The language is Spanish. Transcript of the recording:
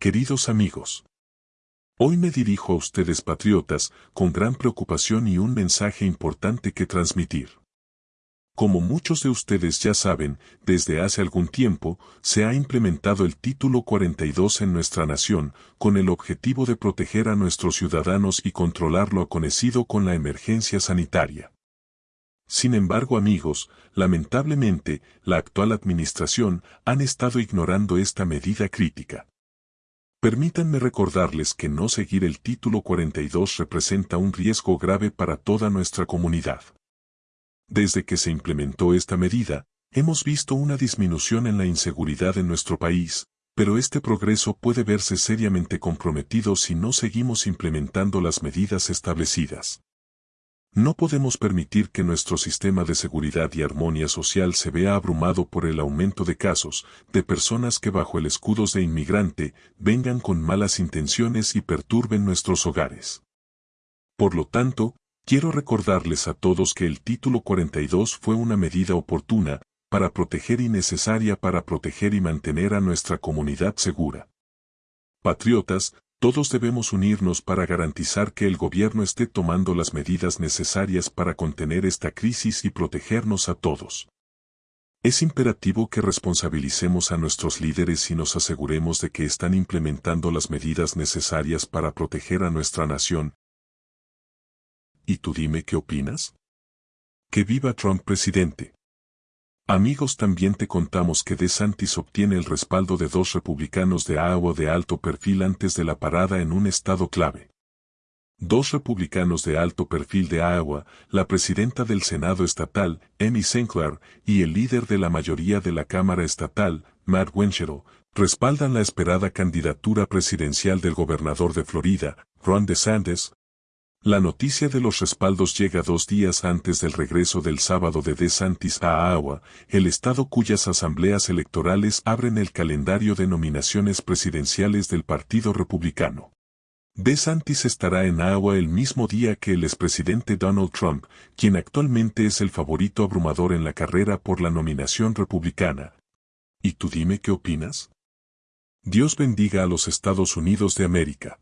Queridos amigos, hoy me dirijo a ustedes patriotas con gran preocupación y un mensaje importante que transmitir. Como muchos de ustedes ya saben, desde hace algún tiempo se ha implementado el título 42 en nuestra nación con el objetivo de proteger a nuestros ciudadanos y controlar lo aconecido con la emergencia sanitaria. Sin embargo amigos, lamentablemente, la actual administración han estado ignorando esta medida crítica. Permítanme recordarles que no seguir el título 42 representa un riesgo grave para toda nuestra comunidad. Desde que se implementó esta medida, hemos visto una disminución en la inseguridad en nuestro país, pero este progreso puede verse seriamente comprometido si no seguimos implementando las medidas establecidas. No podemos permitir que nuestro sistema de seguridad y armonía social se vea abrumado por el aumento de casos de personas que bajo el escudo de inmigrante vengan con malas intenciones y perturben nuestros hogares. Por lo tanto, quiero recordarles a todos que el título 42 fue una medida oportuna para proteger y necesaria para proteger y mantener a nuestra comunidad segura. Patriotas, todos debemos unirnos para garantizar que el gobierno esté tomando las medidas necesarias para contener esta crisis y protegernos a todos. Es imperativo que responsabilicemos a nuestros líderes y nos aseguremos de que están implementando las medidas necesarias para proteger a nuestra nación. ¿Y tú dime qué opinas? Que viva Trump presidente. Amigos también te contamos que DeSantis obtiene el respaldo de dos republicanos de Iowa de alto perfil antes de la parada en un estado clave. Dos republicanos de alto perfil de Iowa, la presidenta del Senado estatal, Amy Sinclair, y el líder de la mayoría de la Cámara estatal, Matt Wenchero, respaldan la esperada candidatura presidencial del gobernador de Florida, Ron DeSantis, la noticia de los respaldos llega dos días antes del regreso del sábado de DeSantis a Iowa, el estado cuyas asambleas electorales abren el calendario de nominaciones presidenciales del Partido Republicano. DeSantis estará en Iowa el mismo día que el expresidente Donald Trump, quien actualmente es el favorito abrumador en la carrera por la nominación republicana. ¿Y tú dime qué opinas? Dios bendiga a los Estados Unidos de América.